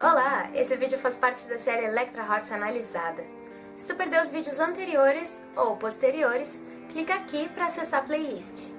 Olá! Esse vídeo faz parte da série Electra Heart Analisada. Se tu perdeu os vídeos anteriores ou posteriores, clica aqui para acessar a playlist.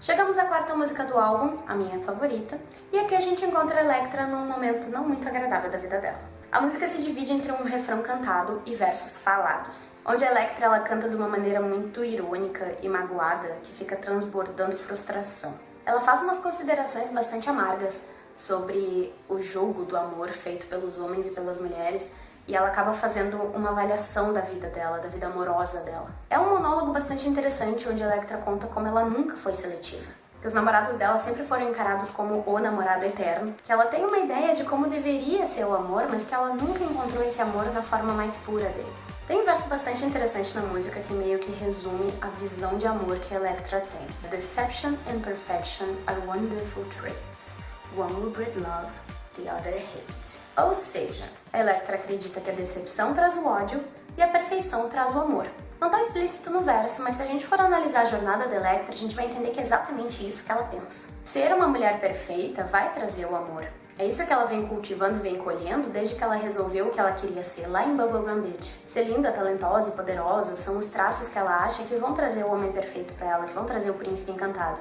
Chegamos à quarta música do álbum, a minha favorita, e aqui a gente encontra Electra num momento não muito agradável da vida dela. A música se divide entre um refrão cantado e versos falados, onde a Electra ela canta de uma maneira muito irônica e magoada, que fica transbordando frustração. Ela faz umas considerações bastante amargas sobre o jogo do amor feito pelos homens e pelas mulheres, e ela acaba fazendo uma avaliação da vida dela, da vida amorosa dela. É um monólogo bastante interessante, onde a Electra conta como ela nunca foi seletiva que os namorados dela sempre foram encarados como o namorado eterno, que ela tem uma ideia de como deveria ser o amor, mas que ela nunca encontrou esse amor na forma mais pura dele. Tem um verso bastante interessante na música que meio que resume a visão de amor que Electra tem. Deception and perfection are wonderful traits. One will breed love, the other hate. Ou seja, Electra acredita que a decepção traz o ódio e a perfeição traz o amor. Não está explícito no verso, mas se a gente for analisar a jornada da Electra, a gente vai entender que é exatamente isso que ela pensa. Ser uma mulher perfeita vai trazer o amor. É isso que ela vem cultivando e vem colhendo desde que ela resolveu o que ela queria ser lá em Bubblegum Beach. Ser linda, talentosa e poderosa são os traços que ela acha que vão trazer o homem perfeito para ela, que vão trazer o príncipe encantado.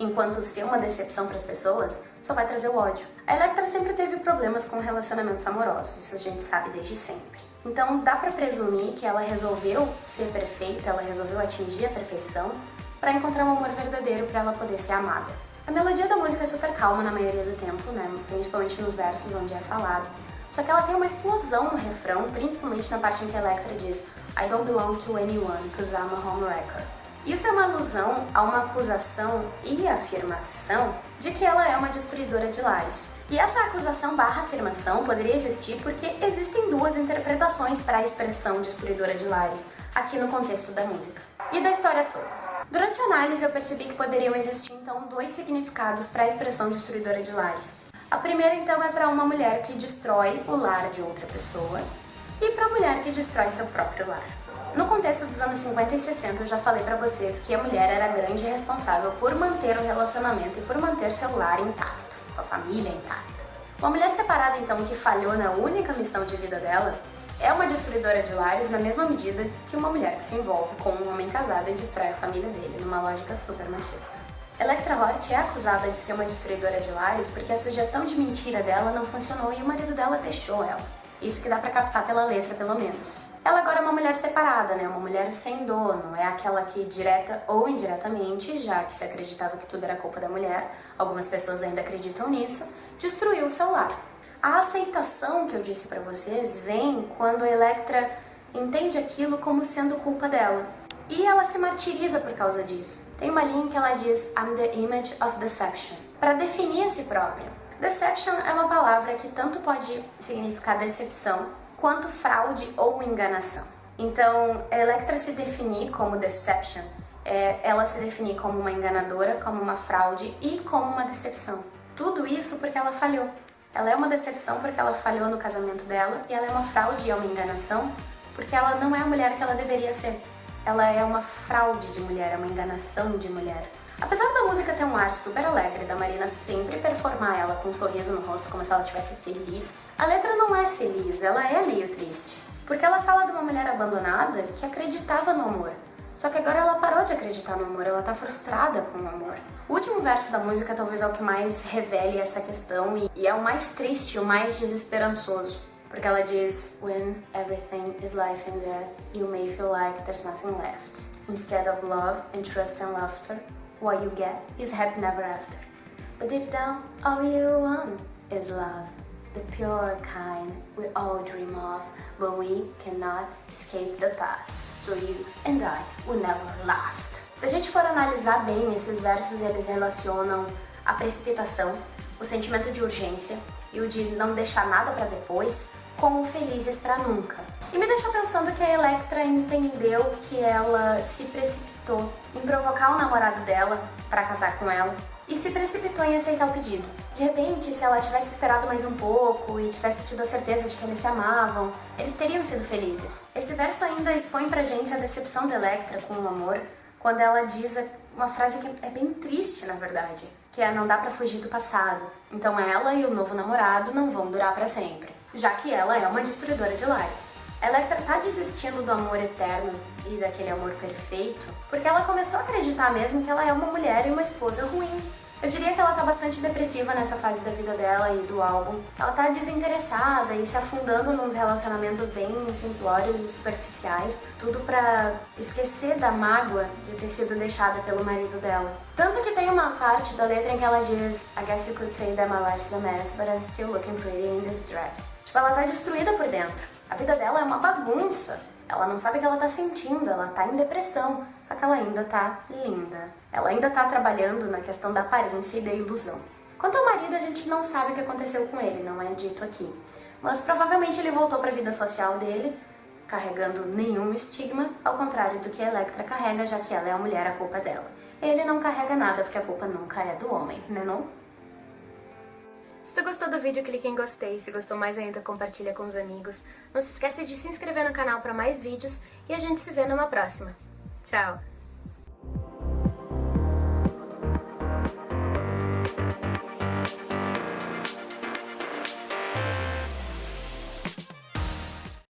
Enquanto ser uma decepção para as pessoas só vai trazer o ódio. A Electra sempre teve problemas com relacionamentos amorosos, isso a gente sabe desde sempre. Então dá para presumir que ela resolveu ser perfeita, ela resolveu atingir a perfeição para encontrar um amor verdadeiro para ela poder ser amada. A melodia da música é super calma na maioria do tempo, né? principalmente nos versos onde é falado. Só que ela tem uma explosão no refrão, principalmente na parte em que a Electra diz I don't belong to anyone, cause I'm a homewrecker. Isso é uma alusão a uma acusação e afirmação de que ela é uma destruidora de lares. E essa acusação barra afirmação poderia existir porque existem duas interpretações para a expressão destruidora de lares aqui no contexto da música e da história toda. Durante a análise eu percebi que poderiam existir então dois significados para a expressão destruidora de lares. A primeira então é para uma mulher que destrói o lar de outra pessoa e para a mulher que destrói seu próprio lar. No contexto dos anos 50 e 60, eu já falei pra vocês que a mulher era a grande responsável por manter o relacionamento e por manter seu lar intacto, sua família intacta. Uma mulher separada, então, que falhou na única missão de vida dela, é uma destruidora de lares na mesma medida que uma mulher que se envolve com um homem casado e destrói a família dele, numa lógica super machista. Electra Hort é acusada de ser uma destruidora de lares porque a sugestão de mentira dela não funcionou e o marido dela deixou ela. Isso que dá pra captar pela letra, pelo menos. Ela agora é uma mulher separada, né? Uma mulher sem dono. É aquela que, direta ou indiretamente, já que se acreditava que tudo era culpa da mulher, algumas pessoas ainda acreditam nisso, destruiu o seu lar. A aceitação que eu disse pra vocês vem quando a Electra entende aquilo como sendo culpa dela. E ela se martiriza por causa disso. Tem uma linha que ela diz I'm the image of deception, para definir a si própria. Deception é uma palavra que tanto pode significar decepção, quanto fraude ou enganação. Então, Electra se definir como deception, é ela se definir como uma enganadora, como uma fraude e como uma decepção. Tudo isso porque ela falhou. Ela é uma decepção porque ela falhou no casamento dela e ela é uma fraude e é uma enganação porque ela não é a mulher que ela deveria ser. Ela é uma fraude de mulher, é uma enganação de mulher. Apesar da música ter um ar super alegre, da Marina sempre performar ela com um sorriso no rosto como se ela estivesse feliz, a letra não é feliz, ela é meio triste. Porque ela fala de uma mulher abandonada que acreditava no amor. Só que agora ela parou de acreditar no amor, ela tá frustrada com o amor. O último verso da música talvez é o que mais revele essa questão e, é o mais triste, o mais desesperançoso. Porque ela diz, When everything is life and death, you may feel like there's nothing left. Instead of love and trust and laughter, what you get is happy never after. But deep down, all you want is love. The pure kind we all dream of, but we cannot escape the past. So you and I will never last. Se a gente for analisar bem, esses versos eles relacionam a precipitação, o sentimento de urgência e o de não deixar nada para depois com felizes para nunca. E me deixou pensando que a Electra entendeu que ela se precipitou em provocar o namorado dela para casar com ela e se precipitou em aceitar o pedido. De repente, se ela tivesse esperado mais um pouco e tivesse tido a certeza de que eles se amavam, eles teriam sido felizes. Esse verso ainda expõe pra gente a decepção da Electra com o amor, quando ela diz uma frase que é bem triste, na verdade, que é não dá pra fugir do passado. Então ela e o novo namorado não vão durar para sempre, já que ela é uma destruidora de lares. Electra tá desistindo do amor eterno e daquele amor perfeito porque ela começou a acreditar mesmo que ela é uma mulher e uma esposa ruim. Eu diria que ela tá bastante depressiva nessa fase da vida dela e do álbum. Ela tá desinteressada e se afundando nos relacionamentos bem simplórios e superficiais, tudo pra esquecer da mágoa de ter sido deixada pelo marido dela. Tanto que tem uma parte da letra em que ela diz I guess you could say that my life's a mess, but I'm still looking pretty in this dress. Tipo, ela tá destruída por dentro. A vida dela é uma bagunça. Ela não sabe o que ela tá sentindo, ela tá em depressão, só que ela ainda tá linda. Ela ainda tá trabalhando na questão da aparência e da ilusão. Quanto ao marido, a gente não sabe o que aconteceu com ele, não é dito aqui. Mas provavelmente ele voltou para a vida social dele, carregando nenhum estigma, ao contrário do que a Electra carrega, já que ela é a mulher, a culpa é dela. Ele não carrega nada, porque a culpa nunca é do homem, né não? Se tu gostou do vídeo, clique em gostei. Se gostou mais ainda, compartilha com os amigos. Não se esqueça de se inscrever no canal para mais vídeos e a gente se vê numa próxima. Tchau!